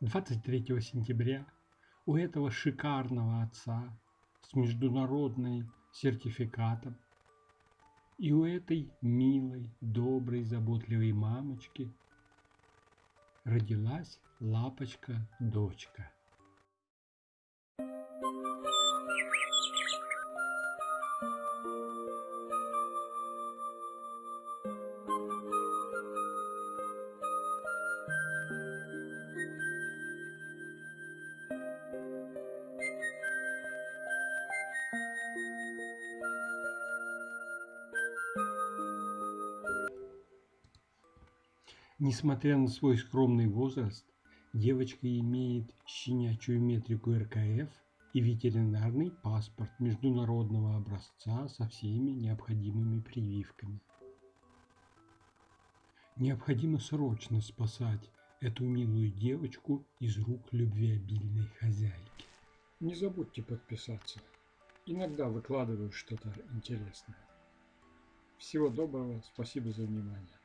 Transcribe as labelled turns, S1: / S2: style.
S1: 23 сентября у этого шикарного отца с международным сертификатом и у этой милой, доброй, заботливой мамочки родилась лапочка-дочка. Несмотря на свой скромный возраст, девочка имеет щенячью метрику РКФ и ветеринарный паспорт международного образца со всеми необходимыми прививками. Необходимо срочно спасать эту милую девочку из рук любвеобильной хозяйки.
S2: Не забудьте подписаться. Иногда выкладываю что-то интересное. Всего доброго, спасибо за внимание.